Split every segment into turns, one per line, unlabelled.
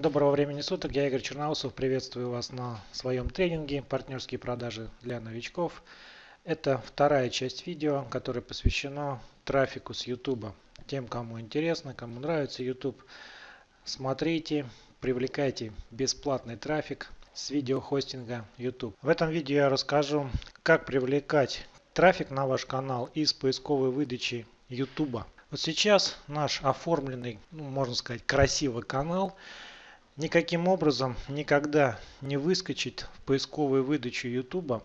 Доброго времени суток, я Игорь Черноусов, приветствую вас на своем тренинге «Партнерские продажи для новичков». Это вторая часть видео, которая посвящена трафику с YouTube. Тем, кому интересно, кому нравится YouTube, смотрите, привлекайте бесплатный трафик с видеохостинга YouTube. В этом видео я расскажу, как привлекать трафик на ваш канал из поисковой выдачи YouTube. Вот сейчас наш оформленный, ну, можно сказать, красивый канал – никаким образом никогда не выскочит в поисковую выдачу YouTube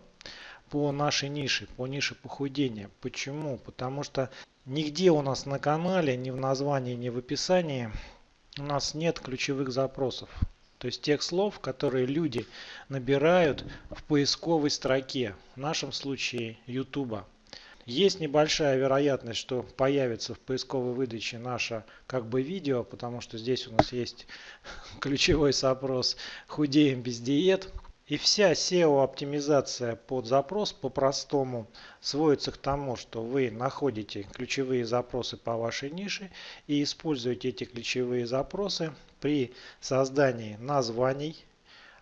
по нашей нише, по нише похудения. Почему? Потому что нигде у нас на канале, ни в названии, ни в описании у нас нет ключевых запросов. То есть тех слов, которые люди набирают в поисковой строке, в нашем случае YouTube. Есть небольшая вероятность, что появится в поисковой выдаче наше как бы видео, потому что здесь у нас есть ключевой запрос «Худеем без диет». И вся SEO оптимизация под запрос по-простому сводится к тому, что вы находите ключевые запросы по вашей нише и используете эти ключевые запросы при создании названий,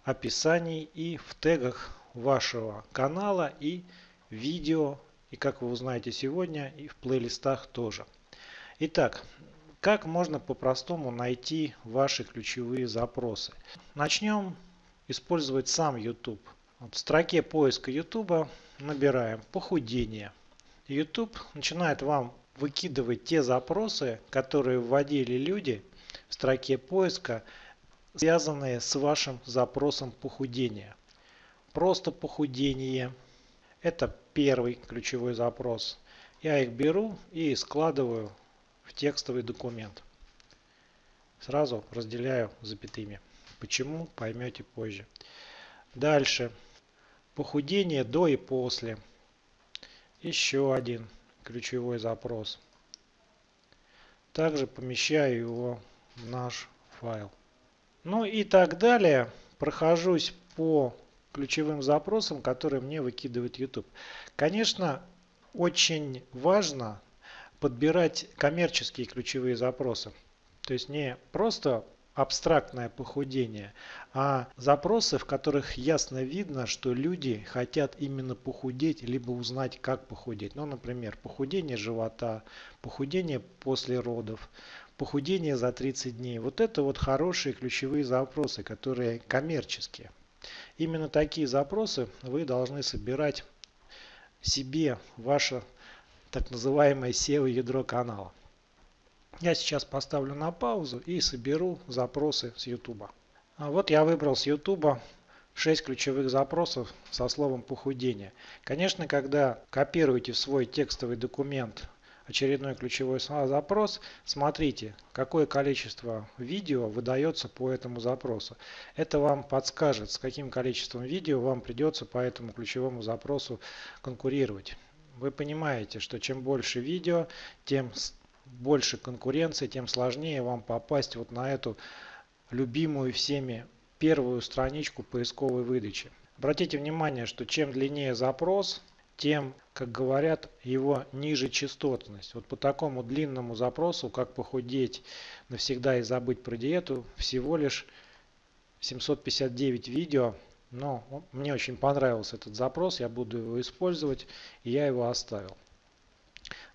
описаний и в тегах вашего канала и видео и как вы узнаете сегодня, и в плейлистах тоже. Итак, как можно по-простому найти ваши ключевые запросы? Начнем использовать сам YouTube. Вот в строке поиска YouTube набираем похудение. YouTube начинает вам выкидывать те запросы, которые вводили люди в строке поиска, связанные с вашим запросом похудения. Просто похудение – это первый ключевой запрос. Я их беру и складываю в текстовый документ. Сразу разделяю запятыми. Почему, поймете позже. Дальше. Похудение до и после. Еще один ключевой запрос. Также помещаю его в наш файл. Ну и так далее. Прохожусь по ключевым запросам, которые мне выкидывает YouTube. Конечно, очень важно подбирать коммерческие ключевые запросы. То есть не просто абстрактное похудение, а запросы, в которых ясно видно, что люди хотят именно похудеть, либо узнать, как похудеть. Ну, например, похудение живота, похудение после родов, похудение за 30 дней. Вот это вот хорошие ключевые запросы, которые коммерческие. Именно такие запросы вы должны собирать себе ваше так называемое SEO ядро канала. Я сейчас поставлю на паузу и соберу запросы с YouTube. А вот я выбрал с YouTube 6 ключевых запросов со словом похудение. Конечно, когда копируете в свой текстовый документ очередной ключевой запрос, смотрите, какое количество видео выдается по этому запросу. Это вам подскажет, с каким количеством видео вам придется по этому ключевому запросу конкурировать. Вы понимаете, что чем больше видео, тем больше конкуренции, тем сложнее вам попасть вот на эту любимую всеми первую страничку поисковой выдачи. Обратите внимание, что чем длиннее запрос, тем, как говорят, его ниже частотность. Вот по такому длинному запросу, как похудеть навсегда и забыть про диету, всего лишь 759 видео. Но мне очень понравился этот запрос, я буду его использовать, и я его оставил.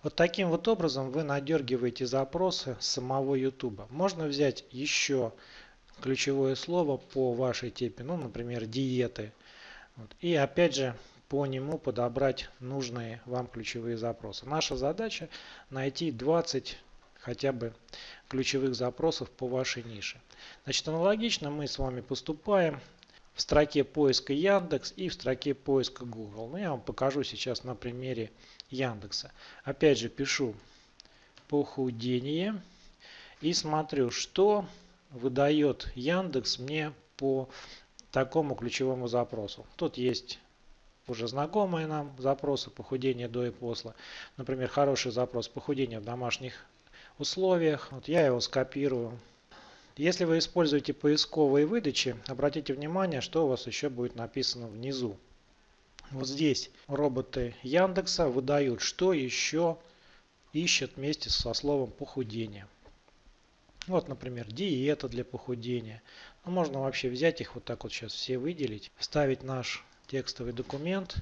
Вот таким вот образом вы надергиваете запросы самого YouTube. Можно взять еще ключевое слово по вашей теме, ну, например, диеты. Вот. И опять же по нему подобрать нужные вам ключевые запросы. Наша задача найти 20 хотя бы ключевых запросов по вашей нише. Значит, аналогично мы с вами поступаем в строке поиска Яндекс и в строке поиска Google. Ну, я вам покажу сейчас на примере Яндекса. Опять же пишу похудение и смотрю, что выдает Яндекс мне по такому ключевому запросу. Тут есть уже знакомые нам запросы похудения до и после. Например, хороший запрос похудения в домашних условиях. Вот я его скопирую. Если вы используете поисковые выдачи, обратите внимание, что у вас еще будет написано внизу. Вот здесь роботы Яндекса выдают, что еще ищет вместе со словом похудение. Вот, например, диета для похудения. Ну, можно вообще взять их вот так вот сейчас все выделить, вставить наш текстовый документ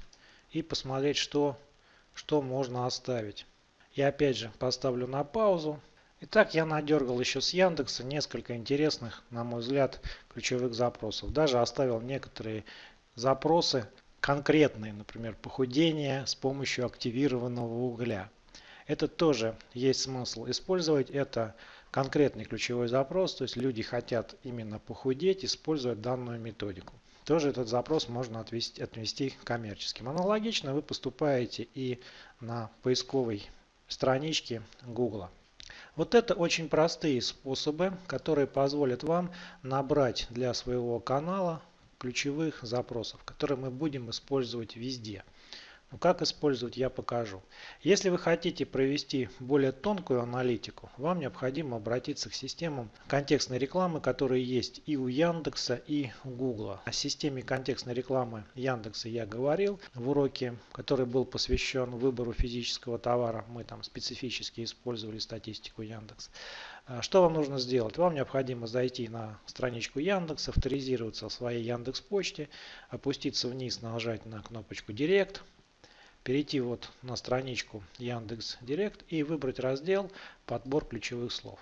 и посмотреть, что, что можно оставить. Я опять же поставлю на паузу. Итак, я надергал еще с Яндекса несколько интересных, на мой взгляд, ключевых запросов. Даже оставил некоторые запросы конкретные, например, похудение с помощью активированного угля. Это тоже есть смысл использовать. Это конкретный ключевой запрос, то есть люди хотят именно похудеть, используя данную методику. Тоже этот запрос можно отвести, отнести коммерческим. Аналогично вы поступаете и на поисковой страничке Google. Вот это очень простые способы, которые позволят вам набрать для своего канала ключевых запросов, которые мы будем использовать везде. Но ну, как использовать я покажу. Если вы хотите провести более тонкую аналитику, вам необходимо обратиться к системам контекстной рекламы, которые есть и у Яндекса, и у Гугла. О системе контекстной рекламы Яндекса я говорил в уроке, который был посвящен выбору физического товара. Мы там специфически использовали статистику Яндекс. А что вам нужно сделать? Вам необходимо зайти на страничку Яндекса, авторизироваться в своей Яндекс почте, опуститься вниз, нажать на кнопочку Директ перейти вот на страничку Яндекс Директ и выбрать раздел подбор ключевых слов.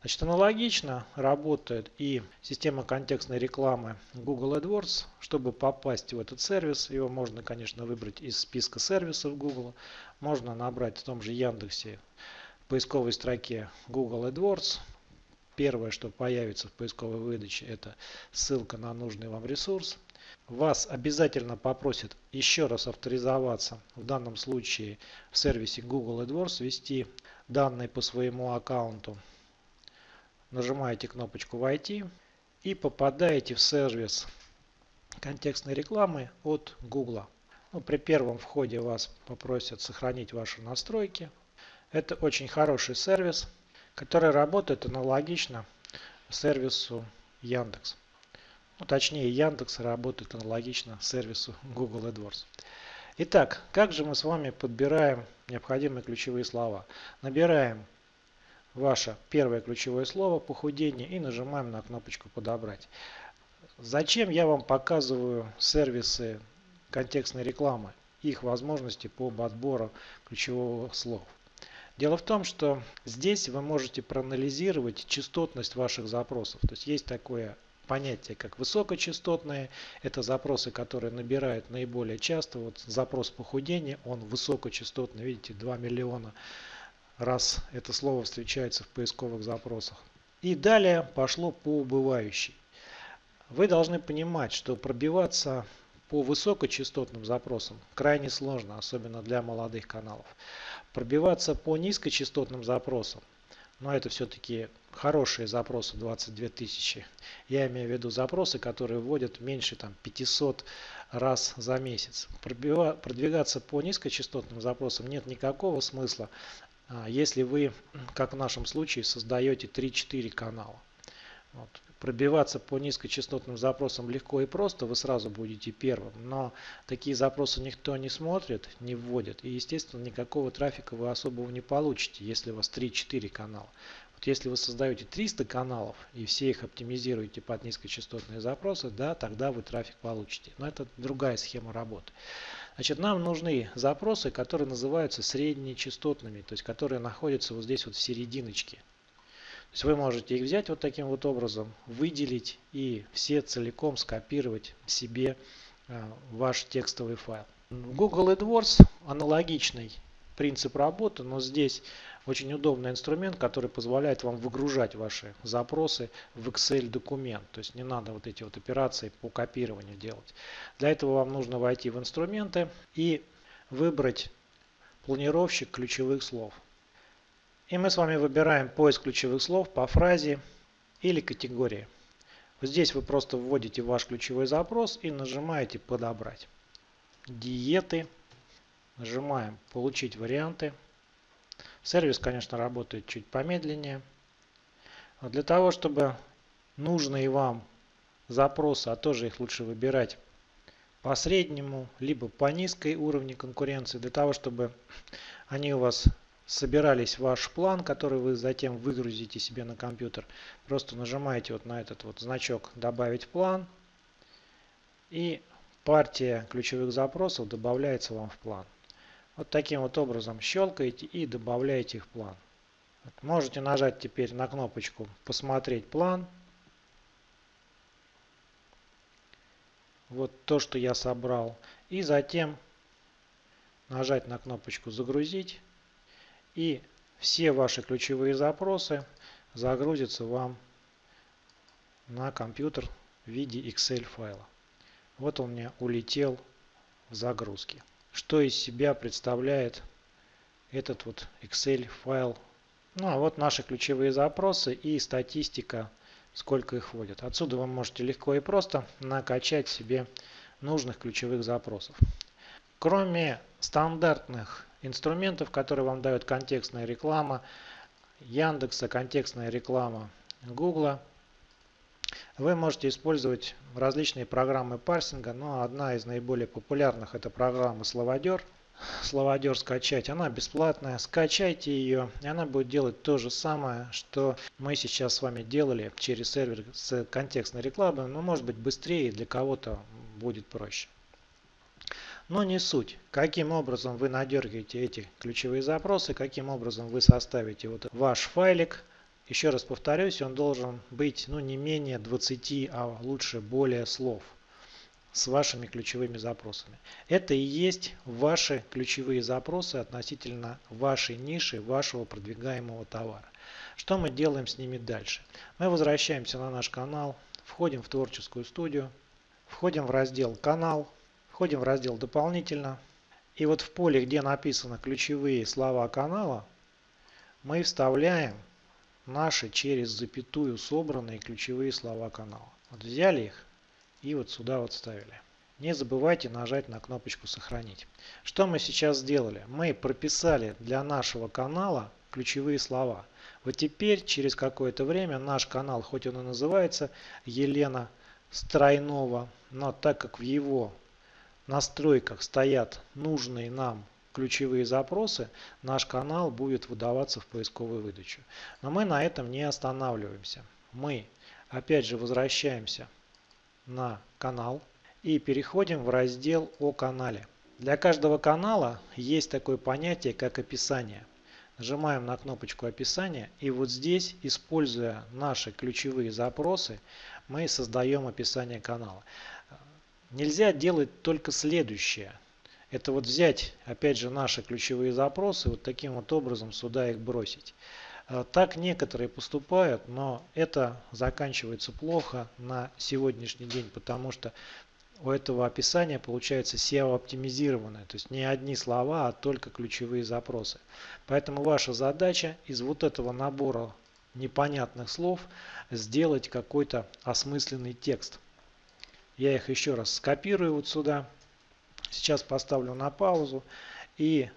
Значит, аналогично работает и система контекстной рекламы Google AdWords. Чтобы попасть в этот сервис, его можно, конечно, выбрать из списка сервисов Google. Можно набрать в том же Яндексе в поисковой строке Google AdWords. Первое, что появится в поисковой выдаче, это ссылка на нужный вам ресурс вас обязательно попросят еще раз авторизоваться, в данном случае в сервисе Google AdWords, ввести данные по своему аккаунту. Нажимаете кнопочку «Войти» и попадаете в сервис контекстной рекламы от Google. Ну, при первом входе вас попросят сохранить ваши настройки. Это очень хороший сервис, который работает аналогично сервису Яндекс. Ну, точнее, Яндекс работает аналогично сервису Google AdWords. Итак, как же мы с вами подбираем необходимые ключевые слова? Набираем ваше первое ключевое слово похудение и нажимаем на кнопочку подобрать. Зачем я вам показываю сервисы контекстной рекламы, их возможности по подбору ключевого слова? Дело в том, что здесь вы можете проанализировать частотность ваших запросов. То есть есть такое понятие как высокочастотные. Это запросы, которые набирают наиболее часто. Вот запрос похудения, он высокочастотный. Видите, 2 миллиона раз это слово встречается в поисковых запросах. И далее пошло по убывающей. Вы должны понимать, что пробиваться по высокочастотным запросам крайне сложно, особенно для молодых каналов. Пробиваться по низкочастотным запросам но это все-таки хорошие запросы 22 тысячи. Я имею в виду запросы, которые вводят меньше там, 500 раз за месяц. Продвигаться по низкочастотным запросам нет никакого смысла, а, если вы, как в нашем случае, создаете 3-4 канала. Вот. Пробиваться по низкочастотным запросам легко и просто, вы сразу будете первым, но такие запросы никто не смотрит, не вводит, и естественно никакого трафика вы особого не получите, если у вас 3-4 канала. Вот если вы создаете 300 каналов и все их оптимизируете под низкочастотные запросы, да, тогда вы трафик получите. Но это другая схема работы. Значит, нам нужны запросы, которые называются среднечастотными, то есть которые находятся вот здесь вот в серединочке. То есть вы можете их взять вот таким вот образом, выделить и все целиком скопировать себе э, ваш текстовый файл. Google AdWords аналогичный принцип работы, но здесь очень удобный инструмент, который позволяет вам выгружать ваши запросы в Excel документ. То есть не надо вот эти вот операции по копированию делать. Для этого вам нужно войти в инструменты и выбрать планировщик ключевых слов. И мы с вами выбираем поиск ключевых слов по фразе или категории. Здесь вы просто вводите ваш ключевой запрос и нажимаете «Подобрать». Диеты. Нажимаем «Получить варианты». Сервис, конечно, работает чуть помедленнее. Но для того, чтобы нужные вам запросы, а тоже их лучше выбирать по среднему, либо по низкой уровню конкуренции, для того, чтобы они у вас собирались ваш план, который вы затем выгрузите себе на компьютер, просто нажимаете вот на этот вот значок «Добавить план» и партия ключевых запросов добавляется вам в план. Вот таким вот образом щелкаете и добавляете их в план. Можете нажать теперь на кнопочку «Посмотреть план». Вот то, что я собрал. И затем нажать на кнопочку «Загрузить». И все ваши ключевые запросы загрузятся вам на компьютер в виде Excel файла. Вот он мне улетел в загрузке. Что из себя представляет этот вот Excel файл ну а вот наши ключевые запросы и статистика, сколько их вводят. Отсюда вы можете легко и просто накачать себе нужных ключевых запросов. Кроме стандартных инструментов, которые вам дают контекстная реклама, Яндекса, контекстная реклама Гугла, вы можете использовать различные программы парсинга, но одна из наиболее популярных это программа Словодер – словодер скачать. Она бесплатная. Скачайте ее, и она будет делать то же самое, что мы сейчас с вами делали через сервер с контекстной рекламой, но может быть быстрее и для кого-то будет проще. Но не суть. Каким образом вы надергаете эти ключевые запросы, каким образом вы составите вот ваш файлик. Еще раз повторюсь, он должен быть ну, не менее 20, а лучше более слов с вашими ключевыми запросами. Это и есть ваши ключевые запросы относительно вашей ниши, вашего продвигаемого товара. Что мы делаем с ними дальше? Мы возвращаемся на наш канал, входим в творческую студию, входим в раздел «Канал», входим в раздел «Дополнительно». И вот в поле, где написано ключевые слова канала, мы вставляем наши через запятую собранные ключевые слова канала. Вот взяли их, и вот сюда вот ставили. Не забывайте нажать на кнопочку «Сохранить». Что мы сейчас сделали? Мы прописали для нашего канала ключевые слова. Вот теперь, через какое-то время, наш канал, хоть он и называется Елена Стройнова, но так как в его настройках стоят нужные нам ключевые запросы, наш канал будет выдаваться в поисковую выдачу. Но мы на этом не останавливаемся. Мы опять же возвращаемся на канал и переходим в раздел о канале. Для каждого канала есть такое понятие, как описание. Нажимаем на кнопочку описания и вот здесь, используя наши ключевые запросы, мы создаем описание канала. Нельзя делать только следующее. Это вот взять, опять же, наши ключевые запросы, вот таким вот образом сюда их бросить. Э, так некоторые поступают, но это заканчивается плохо на сегодняшний день, потому что у этого описания получается SEO оптимизированное, то есть не одни слова, а только ключевые запросы. Поэтому ваша задача из вот этого набора непонятных слов сделать какой-то осмысленный текст. Я их еще раз скопирую вот сюда. Сейчас поставлю на паузу и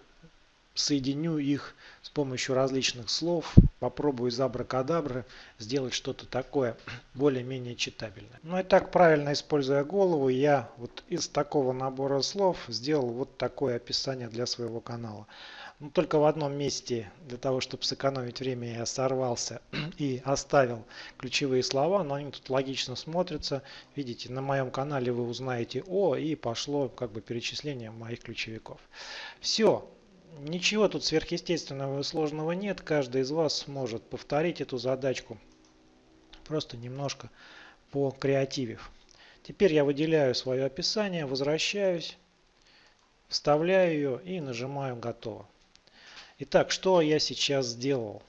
соединю их с помощью различных слов, попробую из абракадабры сделать что-то такое более-менее читабельное. Ну и так, правильно используя голову, я вот из такого набора слов сделал вот такое описание для своего канала. Но только в одном месте, для того, чтобы сэкономить время, я сорвался и оставил ключевые слова, но они тут логично смотрятся. Видите, на моем канале вы узнаете О, и пошло как бы перечисление моих ключевиков. Все, Ничего тут сверхъестественного и сложного нет. Каждый из вас сможет повторить эту задачку. Просто немножко по креативив. Теперь я выделяю свое описание, возвращаюсь, вставляю ее и нажимаю «Готово». Итак, что я сейчас сделал?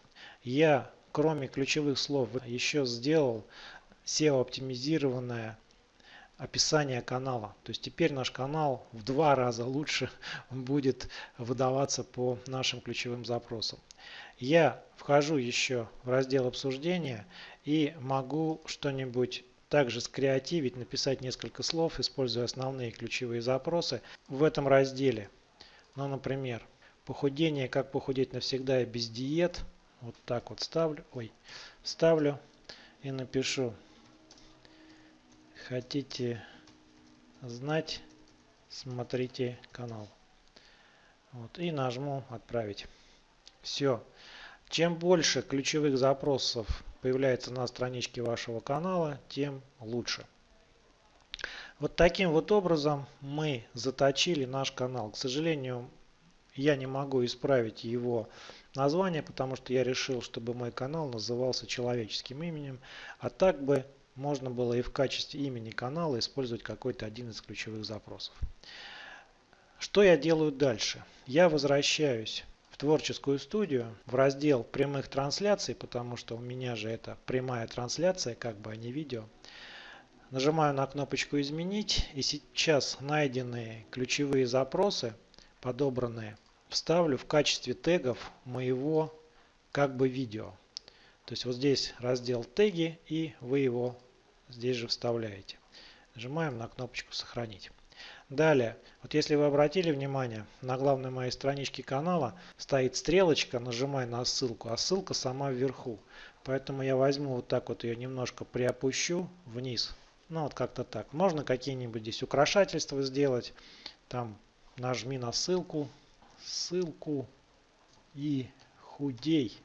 Я, кроме ключевых слов, еще сделал SEO-оптимизированное описание канала. То есть теперь наш канал в два раза лучше будет выдаваться по нашим ключевым запросам. Я вхожу еще в раздел обсуждения и могу что-нибудь также скреативить, написать несколько слов, используя основные ключевые запросы в этом разделе. Ну, например, похудение, как похудеть навсегда и без диет. Вот так вот ставлю, ой, ставлю и напишу хотите знать, смотрите канал. Вот, и нажму отправить. Все. Чем больше ключевых запросов появляется на страничке вашего канала, тем лучше. Вот таким вот образом мы заточили наш канал. К сожалению, я не могу исправить его название, потому что я решил, чтобы мой канал назывался человеческим именем. А так бы можно было и в качестве имени канала использовать какой-то один из ключевых запросов. Что я делаю дальше? Я возвращаюсь в творческую студию, в раздел прямых трансляций, потому что у меня же это прямая трансляция, как бы, а не видео. Нажимаю на кнопочку «Изменить» и сейчас найденные ключевые запросы, подобранные, вставлю в качестве тегов моего как бы видео. То есть вот здесь раздел теги и вы его здесь же вставляете. Нажимаем на кнопочку сохранить. Далее, вот если вы обратили внимание, на главной моей страничке канала стоит стрелочка, нажимай на ссылку, а ссылка сама вверху. Поэтому я возьму вот так вот ее немножко приопущу вниз. Ну вот как-то так. Можно какие-нибудь здесь украшательства сделать. Там нажми на ссылку, ссылку и худей.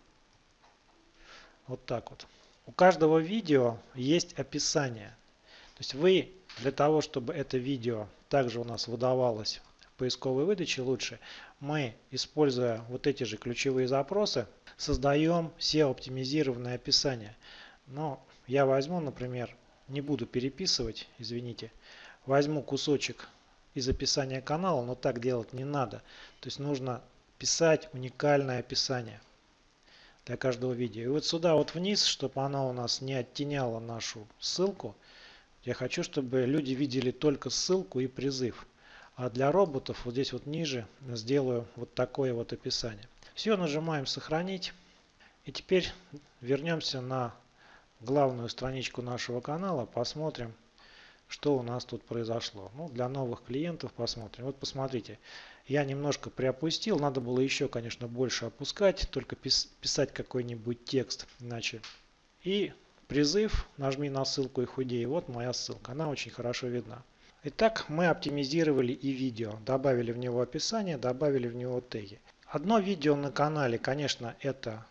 Вот так вот. У каждого видео есть описание. То есть вы для того, чтобы это видео также у нас выдавалось в поисковой выдаче лучше, мы, используя вот эти же ключевые запросы, создаем SEO-оптимизированное описание. Но я возьму, например, не буду переписывать, извините, возьму кусочек из описания канала, но так делать не надо. То есть нужно писать уникальное описание для каждого видео. И вот сюда вот вниз, чтобы она у нас не оттеняла нашу ссылку, я хочу, чтобы люди видели только ссылку и призыв. А для роботов вот здесь вот ниже сделаю вот такое вот описание. Все, нажимаем сохранить. И теперь вернемся на главную страничку нашего канала, посмотрим, что у нас тут произошло. Ну, для новых клиентов посмотрим. Вот посмотрите, я немножко приопустил, надо было еще, конечно, больше опускать, только писать какой-нибудь текст, иначе. И призыв, нажми на ссылку и худей. Вот моя ссылка, она очень хорошо видна. Итак, мы оптимизировали и видео, добавили в него описание, добавили в него теги. Одно видео на канале, конечно, это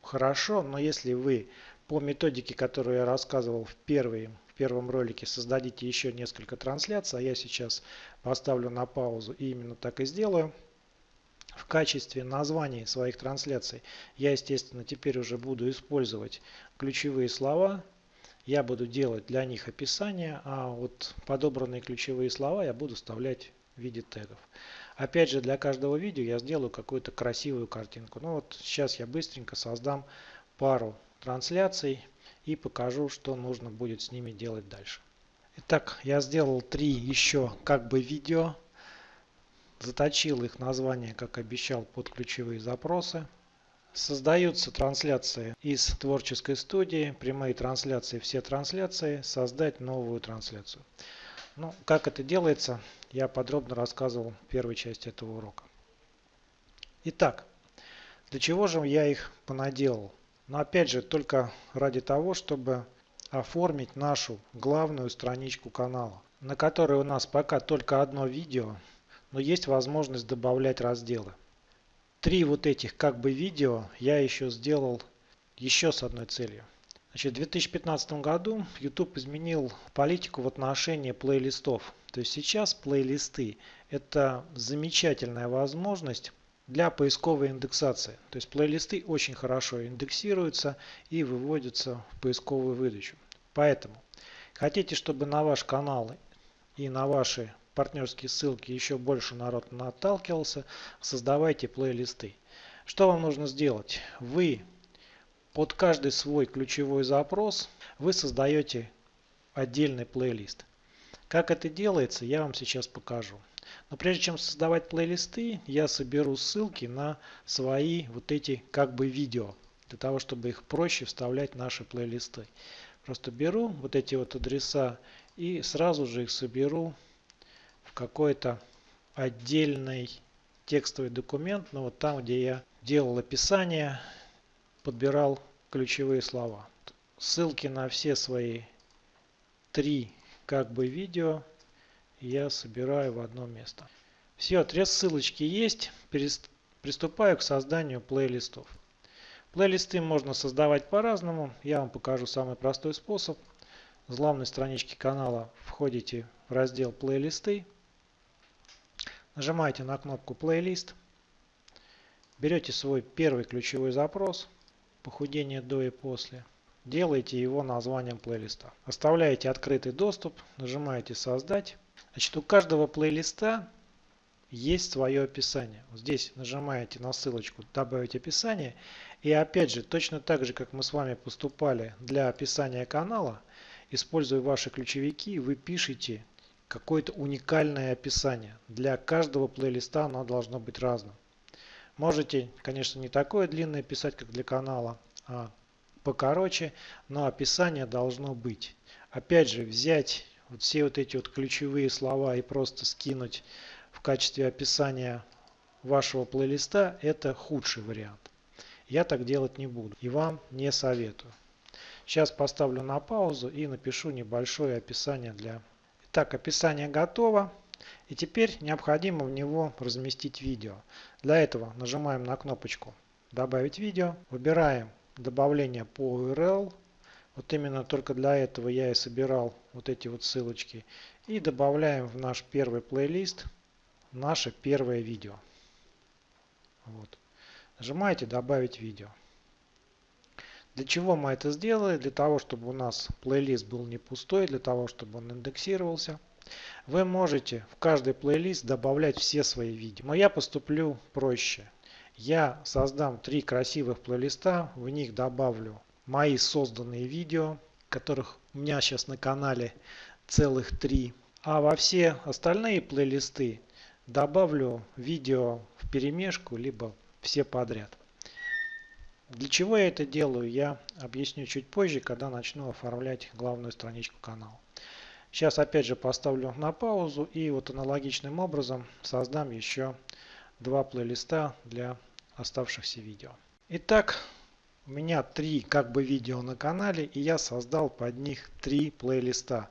хорошо, но если вы по методике, которую я рассказывал в первой первом ролике создадите еще несколько трансляций, а я сейчас поставлю на паузу и именно так и сделаю. В качестве названий своих трансляций я, естественно, теперь уже буду использовать ключевые слова. Я буду делать для них описание, а вот подобранные ключевые слова я буду вставлять в виде тегов. Опять же, для каждого видео я сделаю какую-то красивую картинку. Ну вот сейчас я быстренько создам пару трансляций и покажу, что нужно будет с ними делать дальше. Итак, я сделал три еще как бы видео. Заточил их название, как обещал, под ключевые запросы. Создаются трансляции из творческой студии, прямые трансляции, все трансляции, создать новую трансляцию. Ну, как это делается, я подробно рассказывал в первой части этого урока. Итак, для чего же я их понаделал? Но опять же, только ради того, чтобы оформить нашу главную страничку канала, на которой у нас пока только одно видео, но есть возможность добавлять разделы. Три вот этих как бы видео я еще сделал еще с одной целью. Значит, в 2015 году YouTube изменил политику в отношении плейлистов. То есть сейчас плейлисты это замечательная возможность для поисковой индексации. То есть плейлисты очень хорошо индексируются и выводятся в поисковую выдачу. Поэтому хотите, чтобы на ваш канал и на ваши партнерские ссылки еще больше народ наталкивался, создавайте плейлисты. Что вам нужно сделать? Вы под каждый свой ключевой запрос вы создаете отдельный плейлист. Как это делается, я вам сейчас покажу. Но прежде чем создавать плейлисты, я соберу ссылки на свои вот эти как бы видео, для того, чтобы их проще вставлять в наши плейлисты. Просто беру вот эти вот адреса и сразу же их соберу в какой-то отдельный текстовый документ, ну вот там, где я делал описание, подбирал ключевые слова. Ссылки на все свои три как бы видео я собираю в одно место. Все, три ссылочки есть. приступаю к созданию плейлистов. Плейлисты можно создавать по-разному. Я вам покажу самый простой способ. С главной странички канала входите в раздел плейлисты. Нажимаете на кнопку плейлист. Берете свой первый ключевой запрос. Похудение до и после. Делаете его названием плейлиста. Оставляете открытый доступ. Нажимаете создать. Значит, у каждого плейлиста есть свое описание. Вот здесь нажимаете на ссылочку «Добавить описание». И опять же, точно так же, как мы с вами поступали для описания канала, используя ваши ключевики, вы пишете какое-то уникальное описание. Для каждого плейлиста оно должно быть разным. Можете, конечно, не такое длинное писать, как для канала, а покороче, но описание должно быть. Опять же, взять вот все вот эти вот ключевые слова и просто скинуть в качестве описания вашего плейлиста, это худший вариант. Я так делать не буду и вам не советую. Сейчас поставлю на паузу и напишу небольшое описание для... Итак, описание готово. И теперь необходимо в него разместить видео. Для этого нажимаем на кнопочку «Добавить видео», выбираем добавление по URL. Вот именно только для этого я и собирал вот эти вот ссылочки. И добавляем в наш первый плейлист наше первое видео. Вот. Нажимаете «Добавить видео». Для чего мы это сделали? Для того, чтобы у нас плейлист был не пустой, для того, чтобы он индексировался. Вы можете в каждый плейлист добавлять все свои видео. Но я поступлю проще. Я создам три красивых плейлиста, в них добавлю мои созданные видео, которых у меня сейчас на канале целых три. А во все остальные плейлисты добавлю видео в перемешку, либо все подряд. Для чего я это делаю, я объясню чуть позже, когда начну оформлять главную страничку канала. Сейчас опять же поставлю на паузу и вот аналогичным образом создам еще два плейлиста для оставшихся видео. Итак, у меня три как бы видео на канале и я создал под них три плейлиста.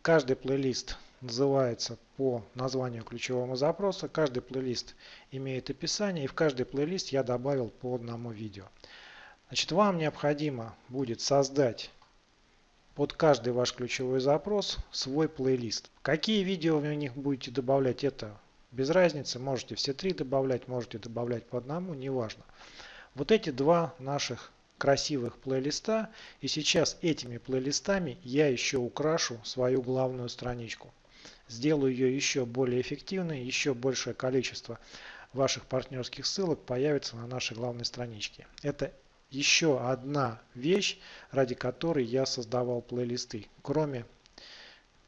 Каждый плейлист называется по названию ключевого запроса. Каждый плейлист имеет описание и в каждый плейлист я добавил по одному видео. Значит, вам необходимо будет создать под каждый ваш ключевой запрос свой плейлист. Какие видео вы в них будете добавлять, это без разницы. Можете все три добавлять, можете добавлять по одному, неважно. Вот эти два наших красивых плейлиста. И сейчас этими плейлистами я еще украшу свою главную страничку сделаю ее еще более эффективной, еще большее количество ваших партнерских ссылок появится на нашей главной страничке. Это еще одна вещь, ради которой я создавал плейлисты, кроме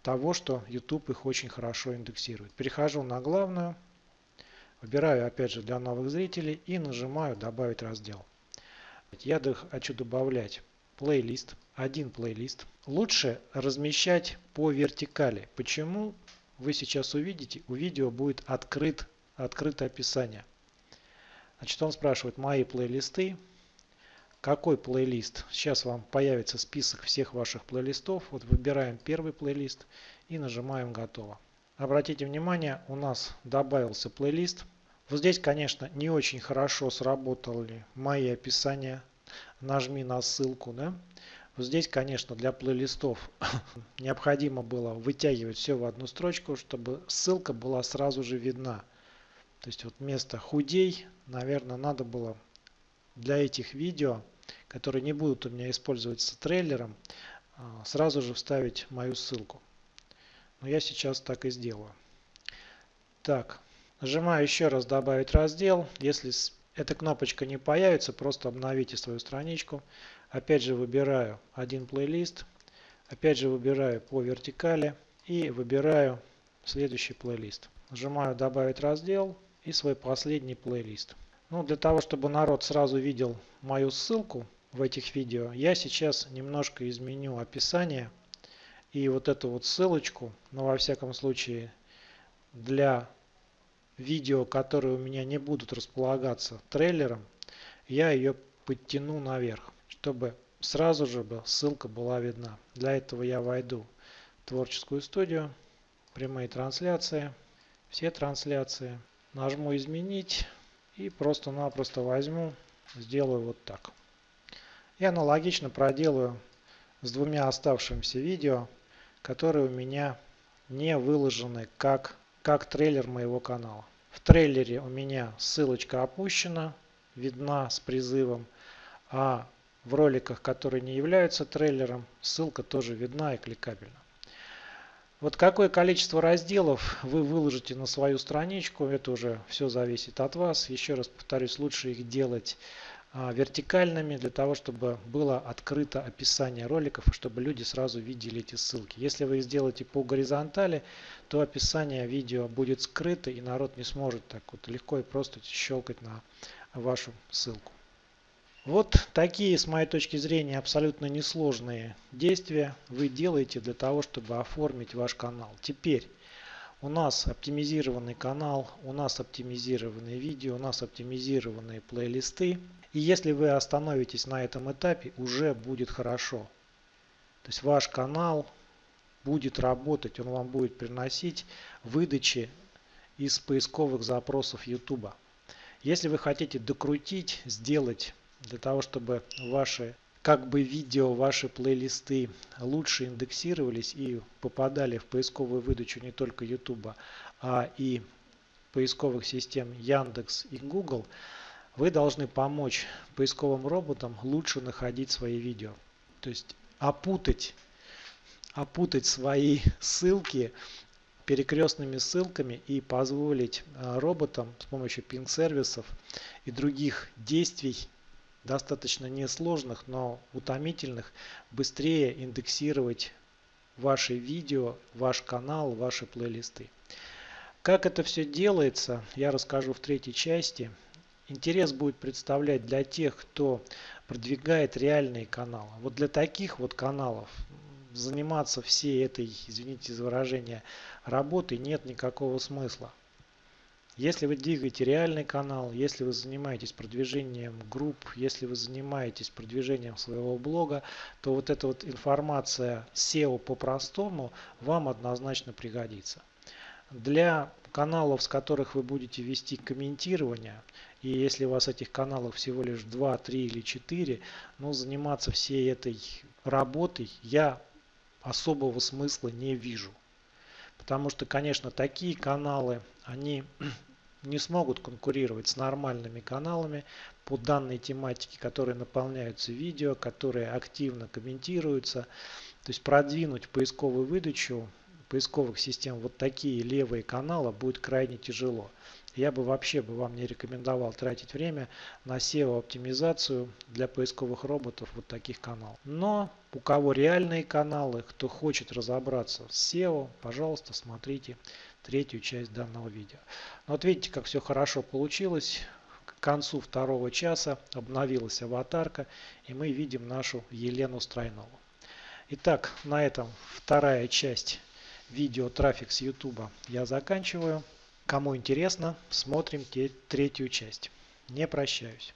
того, что YouTube их очень хорошо индексирует. Перехожу на главную, выбираю опять же для новых зрителей и нажимаю добавить раздел. Я хочу добавлять плейлист, один плейлист. Лучше размещать по вертикали. Почему? вы сейчас увидите, у видео будет открыт, открыто описание. Значит, он спрашивает мои плейлисты. Какой плейлист? Сейчас вам появится список всех ваших плейлистов. Вот выбираем первый плейлист и нажимаем готово. Обратите внимание, у нас добавился плейлист. Вот здесь, конечно, не очень хорошо сработали мои описания. Нажми на ссылку. Да? Здесь, конечно, для плейлистов необходимо было вытягивать все в одну строчку, чтобы ссылка была сразу же видна. То есть вот вместо худей, наверное, надо было для этих видео, которые не будут у меня использоваться трейлером, а, сразу же вставить мою ссылку. Но я сейчас так и сделаю. Так, нажимаю еще раз добавить раздел. Если эта кнопочка не появится, просто обновите свою страничку. Опять же выбираю один плейлист. Опять же выбираю по вертикали и выбираю следующий плейлист. Нажимаю добавить раздел и свой последний плейлист. Ну, для того, чтобы народ сразу видел мою ссылку в этих видео, я сейчас немножко изменю описание. И вот эту вот ссылочку, но во всяком случае для видео, которые у меня не будут располагаться трейлером, я ее подтяну наверх чтобы сразу же ссылка была видна. Для этого я войду в творческую студию, прямые трансляции, все трансляции, нажму изменить И просто-напросто возьму, сделаю вот так. И аналогично проделаю с двумя оставшимися видео, которые у меня не выложены как, как трейлер моего канала. В трейлере у меня ссылочка опущена, видна с призывом, а в роликах, которые не являются трейлером, ссылка тоже видна и кликабельна. Вот какое количество разделов вы выложите на свою страничку, это уже все зависит от вас. Еще раз повторюсь, лучше их делать вертикальными для того, чтобы было открыто описание роликов, чтобы люди сразу видели эти ссылки. Если вы сделаете по горизонтали, то описание видео будет скрыто и народ не сможет так вот легко и просто щелкать на вашу ссылку. Вот такие, с моей точки зрения, абсолютно несложные действия вы делаете для того, чтобы оформить ваш канал. Теперь у нас оптимизированный канал, у нас оптимизированные видео, у нас оптимизированные плейлисты. И если вы остановитесь на этом этапе, уже будет хорошо. То есть ваш канал будет работать, он вам будет приносить выдачи из поисковых запросов YouTube. Если вы хотите докрутить, сделать для того, чтобы ваши как бы видео, ваши плейлисты лучше индексировались и попадали в поисковую выдачу не только YouTube, а и поисковых систем Яндекс и Google, вы должны помочь поисковым роботам лучше находить свои видео. То есть опутать, опутать свои ссылки перекрестными ссылками и позволить а, роботам с помощью пинг-сервисов и других действий достаточно несложных, но утомительных, быстрее индексировать ваши видео, ваш канал, ваши плейлисты. Как это все делается, я расскажу в третьей части. Интерес будет представлять для тех, кто продвигает реальные каналы. Вот для таких вот каналов заниматься всей этой, извините за выражение, работой нет никакого смысла. Если вы двигаете реальный канал, если вы занимаетесь продвижением групп, если вы занимаетесь продвижением своего блога, то вот эта вот информация SEO по-простому вам однозначно пригодится. Для каналов, с которых вы будете вести комментирование, и если у вас этих каналов всего лишь 2, 3 или 4, ну заниматься всей этой работой я особого смысла не вижу. Потому что, конечно, такие каналы, они не смогут конкурировать с нормальными каналами по данной тематике, которые наполняются видео, которые активно комментируются. То есть продвинуть поисковую выдачу поисковых систем вот такие левые каналы будет крайне тяжело. Я бы вообще бы вам не рекомендовал тратить время на SEO оптимизацию для поисковых роботов вот таких каналов. Но у кого реальные каналы, кто хочет разобраться с SEO, пожалуйста, смотрите третью часть данного видео. Ну, вот видите, как все хорошо получилось. К концу второго часа обновилась аватарка, и мы видим нашу Елену Стройнову. Итак, на этом вторая часть видео трафик с YouTube я заканчиваю. Кому интересно, смотрим третью часть. Не прощаюсь.